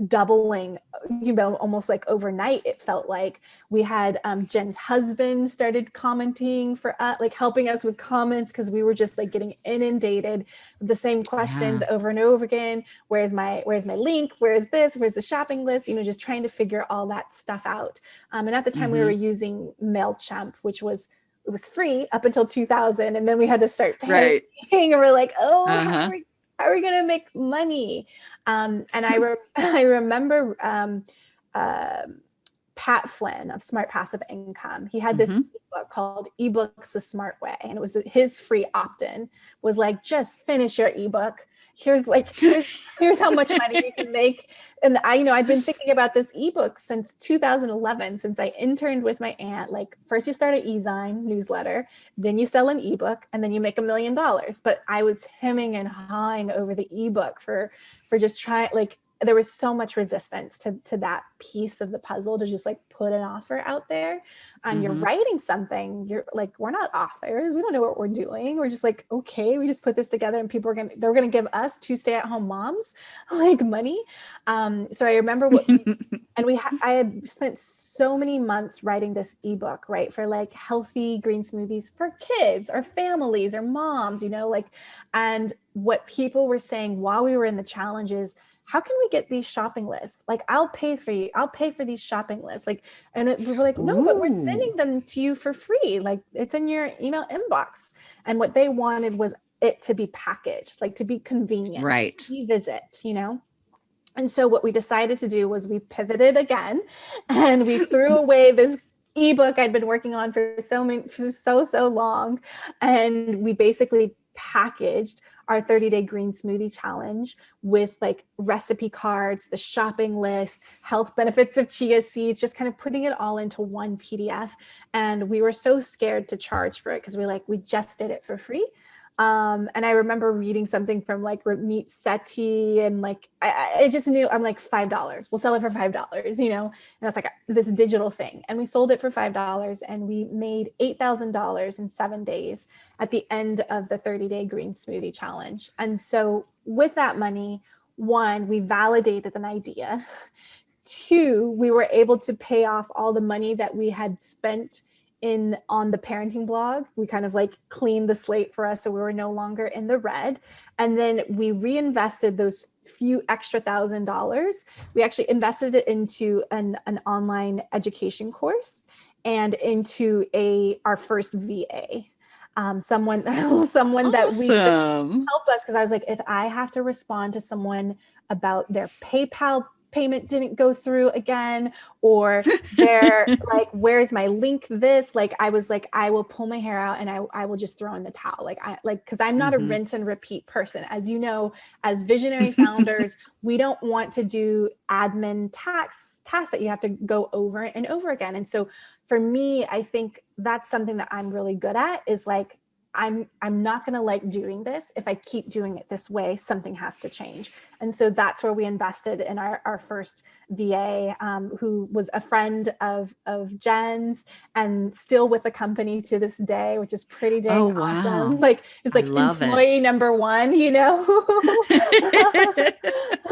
doubling, you know, almost like overnight, it felt like we had um, Jen's husband started commenting for us, like helping us with comments because we were just like getting inundated with the same questions yeah. over and over again. Where's my, where's my link? Where's this? Where's the shopping list? You know, just trying to figure all that stuff out. Um, and at the time mm -hmm. we were mm-hmm. using MailChimp, which was it was free up until 2000 and then we had to start paying right. and we're like oh uh -huh. how, are we, how, are we, gonna make money um, and I, re I remember um, uh, Pat Flynn of Smart Passive Income. He had this mm -hmm. book called eBooks the Smart Way. And it was his free opt-in was like, just finish your ebook here's like here's here's how much money you can make. And i you know i've been thinking about this ebook since 2011 since i interned with my aunt. Like first you start an e-zine newsletter then you sell an ebook and then you make a million dollars. But i was hemming and hawing over the ebook for for just trying like there was so much resistance to, to that piece of the puzzle to just like put an offer out there and mm -hmm. you're mm-hmm. writing something you're like we're not authors we don't know what we're doing we're just like okay we just put this together and people are gonna they're gonna give us two stay-at-home moms like money um so i remember what and we i had spent so many months writing this ebook right for like healthy green smoothies for kids or families or moms you know like and what people were saying while we were in the challenges how can we get these shopping lists? Like, I'll pay for you. I'll pay for these shopping lists. Like, and it, we're like, no, Ooh. but we're sending them to you for free. Like, it's in your email inbox. And what they wanted was it to be packaged, like to be convenient, right? To Visit, you know. And so what we decided to do was we pivoted again, and we threw away this ebook I'd been working on for so many, for so so long, and we basically packaged our 30 day green smoothie challenge with like recipe cards, the shopping list, health benefits of chia seeds, just kind of putting it all into one PDF. And we were so scared to charge for it because we're like, we just did it for free. Um, and I remember reading something from like Ramit Sethi and like, I, I just knew I'm like $5, we'll sell it for $5, you know, and that's like this digital thing. And we sold it for $5 and we made $8,000 in seven days at the end of the 30 day green smoothie challenge. And so with that money, one, we validated an idea. Two, we were able to pay off all the money that we had spent in on the parenting blog. We kind of like cleaned the slate for us so we were no longer in the red. And then we reinvested those few extra thousand dollars. We actually invested it into an, an online education course and into a our first VA. Um, someone someone awesome. that we help us because I was like, if I have to respond to someone about their PayPal payment didn't go through again or they're like where's my link this like i was like i will pull my hair out and i, I will just throw in the towel like i like because i'm not mm -hmm. a mm-hmm. rinse and repeat person as you know as visionary founders we don't want to do admin tax tasks that you have to go over and over again and so for me i think that's something that i'm really good at is like I'm, I'm not going to like doing this. If I keep doing it this way, something has to change. And so that's where we invested in our, our first VA, um, who was a friend of, of Jen's and still with the company to this day, which is pretty dang oh, wow. awesome. Like it's like employee it. number one, you know?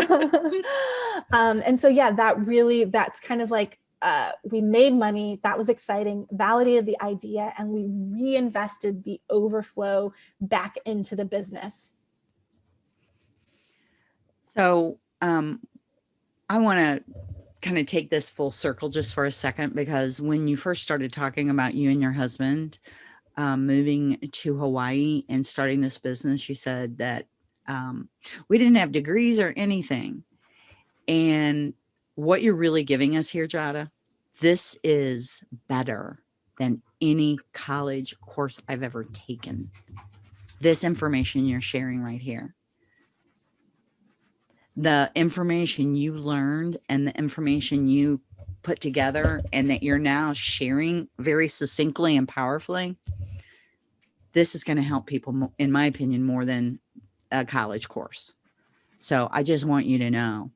um, and so, yeah, that really, that's kind of like uh, we made money, that was exciting, validated the idea, and we reinvested the overflow back into the business. So um, I want to kind of take this full circle just for a second, because when you first started talking about you and your husband um, moving to Hawaii and starting this business, you said that um, we didn't have degrees or anything. And what you're really giving us here, Jada, this is better than any college course I've ever taken. This information you're sharing right here. The information you learned and the information you put together and that you're now sharing very succinctly and powerfully, this is going to help people, in my opinion, more than a college course. So I just want you to know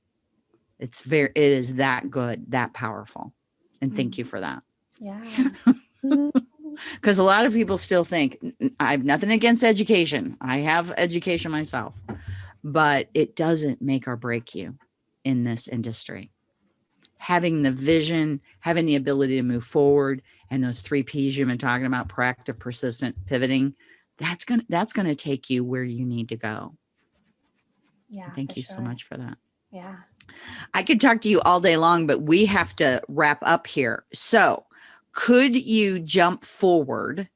it's very, it is that good, that powerful. And thank you mm-hmm. for that. Yeah. Because a lot of people still think I have nothing against education. I have education myself, but it doesn't make or break you in this industry. Having the vision, having the ability to move forward, and those three P's you've been talking about, proactive, persistent, pivoting, that's gonna that's gonna take you where you need to go. Yeah. Thank you sure. so much for that. Yeah. I could talk to you all day long, but we have to wrap up here. So could you jump forward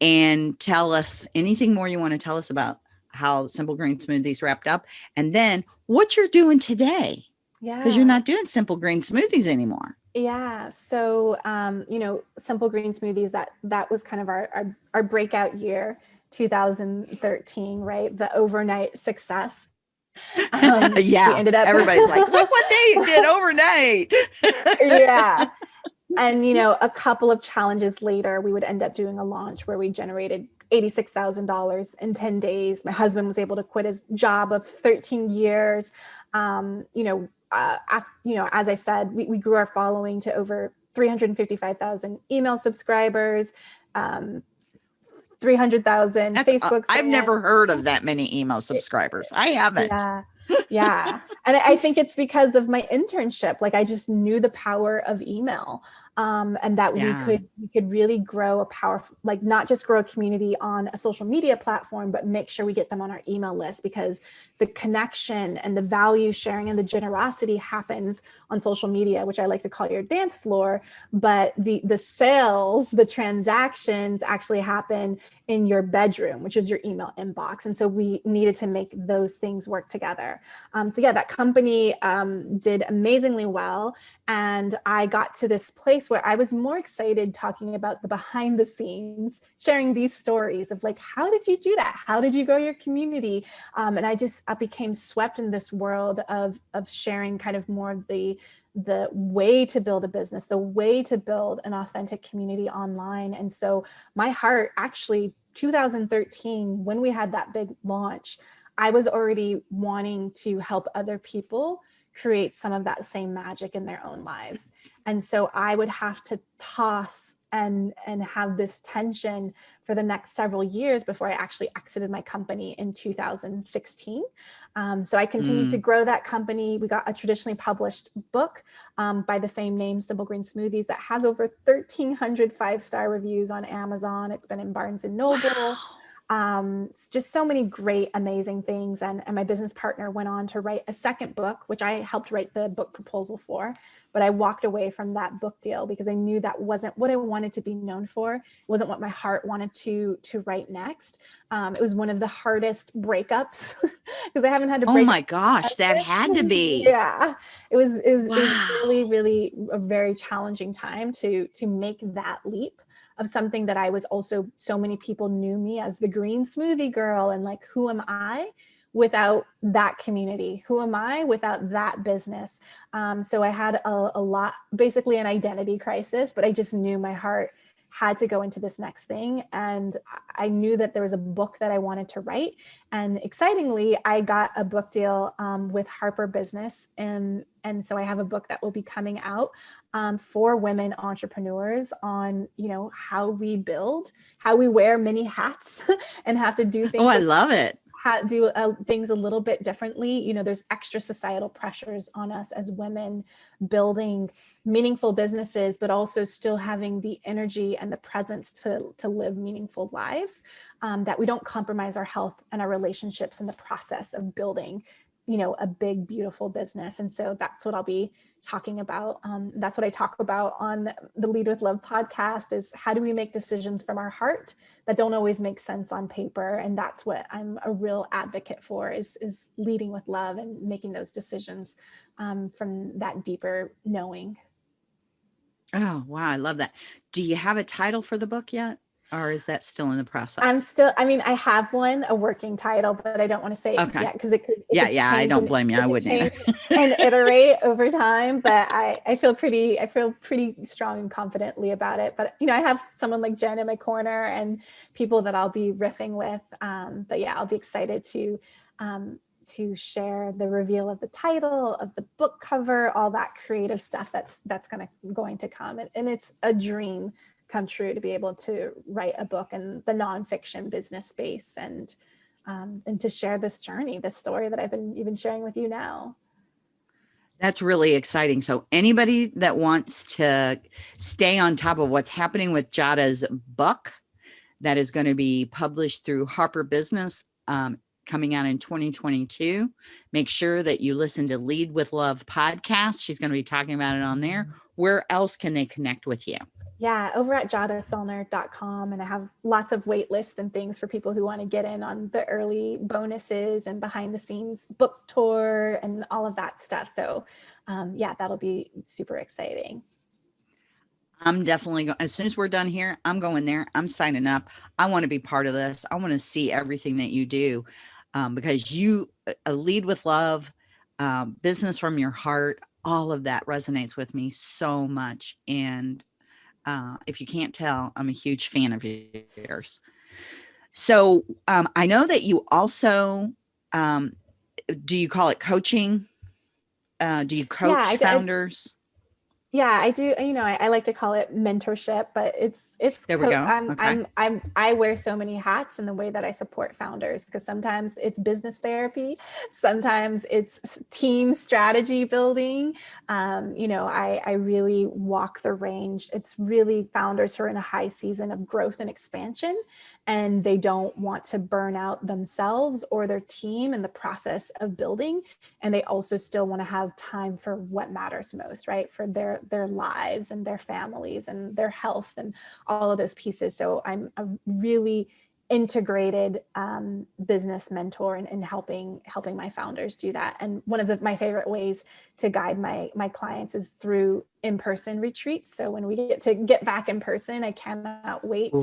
and tell us anything more you want to tell us about how Simple Green Smoothies wrapped up and then what you're doing today? Yeah. Because you're not doing Simple Green Smoothies anymore. Yeah. So, um, you know, Simple Green Smoothies, that, that was kind of our, our, our breakout year, 2013, right? The overnight success. Um, yeah, ended up everybody's like, look what they did overnight. yeah. And, you know, a couple of challenges later, we would end up doing a launch where we generated $86,000 in 10 days. My husband was able to quit his job of 13 years. Um, you know, uh, after, you know, as I said, we, we grew our following to over 355,000 email subscribers. Um, 300,000 Facebook. Uh, I've never heard of that many email subscribers. I haven't. Yeah. yeah. And I think it's because of my internship. Like I just knew the power of email um, and that yeah. we could we could really grow a powerful, like not just grow a community on a social media platform, but make sure we get them on our email list because the connection and the value sharing and the generosity happens on social media, which I like to call your dance floor, but the, the sales, the transactions actually happen in your bedroom, which is your email inbox. And so we needed to make those things work together. Um, so yeah, that company um, did amazingly well. And I got to this place where I was more excited talking about the behind the scenes, sharing these stories of like, how did you do that? How did you grow your community? Um, and I just I became swept in this world of, of sharing kind of more of the the way to build a business, the way to build an authentic community online. And so my heart actually 2013, when we had that big launch, I was already wanting to help other people create some of that same magic in their own lives. And so I would have to toss and and have this tension for the next several years before I actually exited my company in 2016. Um, so I continued mm. to grow that company. We got a traditionally published book um, by the same name, Simple Green Smoothies, that has over 1,300 five-star reviews on Amazon. It's been in Barnes and Noble. Wow um, just so many great, amazing things. And, and my business partner went on to write a second book, which I helped write the book proposal for. But I walked away from that book deal because I knew that wasn't what I wanted to be known for. It wasn't what my heart wanted to to write next. Um, it was one of the hardest breakups because I haven't had to. Oh my gosh, that had to be. Yeah, it was. It was, wow. it was really, really a very challenging time to to make that leap of something that I was also, so many people knew me as the green smoothie girl and like, who am I without that community? Who am I without that business? Um, so I had a, a lot, basically an identity crisis, but I just knew my heart had to go into this next thing. And I knew that there was a book that I wanted to write. And excitingly, I got a book deal um, with Harper Business. And, and so I have a book that will be coming out um, for women entrepreneurs on, you know, how we build, how we wear many hats and have to do things. Oh, I love it do uh, things a little bit differently. You know, there's extra societal pressures on us as women building meaningful businesses, but also still having the energy and the presence to, to live meaningful lives, um, that we don't compromise our health and our relationships in the process of building, you know, a big, beautiful business. And so that's what I'll be talking about. Um, that's what I talk about on the Lead with Love podcast is how do we make decisions from our heart that don't always make sense on paper. And that's what I'm a real advocate for is, is leading with love and making those decisions um, from that deeper knowing. Oh, wow. I love that. Do you have a title for the book yet? Or is that still in the process? I'm still, I mean, I have one, a working title, but I don't want to say okay. yet because it could. It yeah, could yeah, I don't blame you. I wouldn't and iterate over time, but I, I feel pretty, I feel pretty strong and confidently about it. But, you know, I have someone like Jen in my corner and people that I'll be riffing with. Um, but yeah, I'll be excited to, um, to share the reveal of the title of the book cover, all that creative stuff that's that's gonna going to come. And, and it's a dream come true to be able to write a book in the nonfiction business space and um, and to share this journey, this story that I've been even sharing with you now. That's really exciting. So anybody that wants to stay on top of what's happening with Jada's book that is going to be published through Harper Business um, coming out in 2022, make sure that you listen to Lead with Love podcast. She's going to be talking about it on there. Where else can they connect with you? Yeah, over at jadasellner.com. And I have lots of wait lists and things for people who want to get in on the early bonuses and behind the scenes book tour and all of that stuff. So um, yeah, that'll be super exciting. I'm definitely going, as soon as we're done here, I'm going there. I'm signing up. I want to be part of this. I want to see everything that you do um, because you uh, lead with love, um, business from your heart, all of that resonates with me so much. And uh, if you can't tell, I'm a huge fan of yours. So um, I know that you also, um, do you call it coaching? Uh, do you coach yeah, founders? Yeah, I do. You know, I, I, like to call it mentorship, but it's it's. There we go. I'm, okay. I'm I'm I wear so many hats in the way that I support founders because sometimes it's business therapy, sometimes it's team strategy building. Um, you know, I I really walk the range. It's really founders who are in a high season of growth and expansion, and they don't want to burn out themselves or their team in the process of building. And they also still want to have time for what matters most, right? For their, their lives and their families and their health and all of those pieces. So I'm a really integrated um, business mentor and, helping helping my founders do that. And one of the, my favorite ways to guide my my clients is through in-person retreats. So when we get to get back in person, I cannot wait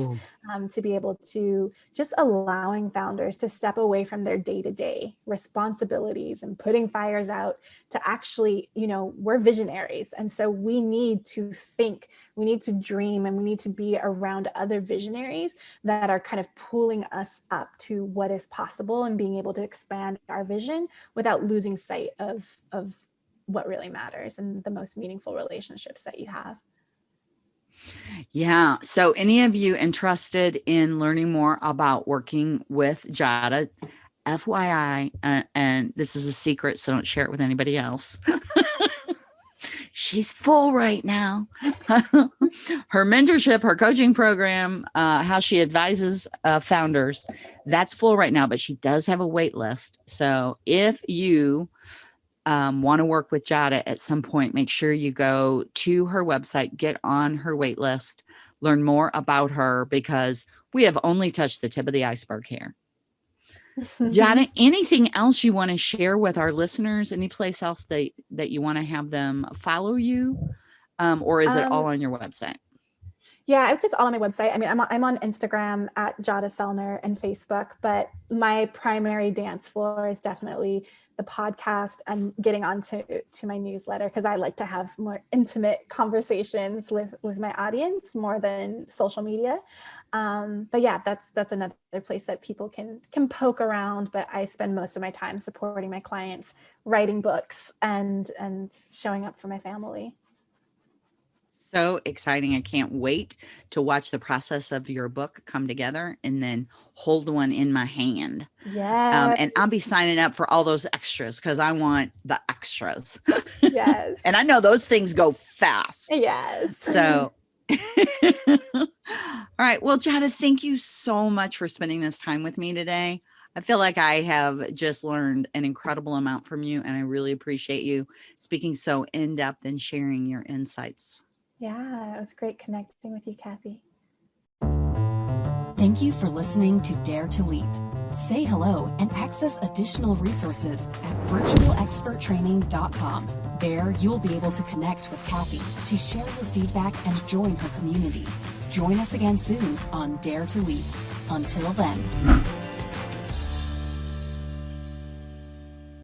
um, to be able to just allowing founders to step away from their day-to-day -day responsibilities and putting fires out to actually, you know, we're visionaries. And so we need to think, we need to dream, and we need to be around other visionaries that are kind of pulling us up to what is possible and being able to expand our vision without losing sight of, of what really matters and the most meaningful relationships that you have. Yeah. So any of you interested in learning more about working with Jada, FYI, uh, and this is a secret, so don't share it with anybody else. She's full right now. her mentorship, her coaching program, uh, how she advises uh, founders, that's full right now, but she does have a wait list. So if you um, want to work with Jada at some point, make sure you go to her website, get on her wait list, learn more about her because we have only touched the tip of the iceberg here. Jada, anything else you want to share with our listeners? Any place else that, that you want to have them follow you? Um, or is um, it all um, on your website? Yeah, I would say it's all on my website. I mean, I'm on, I'm on Instagram at Jada Sellner and Facebook, but my primary dance floor is definitely the podcast and getting onto to to my newsletter because I like to have more intimate conversations with with my audience more than social media. Um, but yeah, that's that's another place that people can can poke around. But I spend most of my time supporting my clients, writing books, and and showing up for my family so exciting. I can't wait to watch the process of your book come together and then hold one in my hand. Yeah. Um, and I'll be signing up for all those extras because I want the extras. Yes. and I know those things go fast. Yes. So all right. Well, Jada, thank you so much for spending this time with me today. I feel like I have just learned an incredible amount from you, and I really appreciate you speaking so in depth and sharing your insights. Yeah, it was great connecting with you, Kathy. Thank you for listening to Dare to Leap. Say hello and access additional resources at virtualexperttraining.com. There, you'll be able to connect with Kathy to share your feedback and join her community. Join us again soon on Dare to Leap. Until then.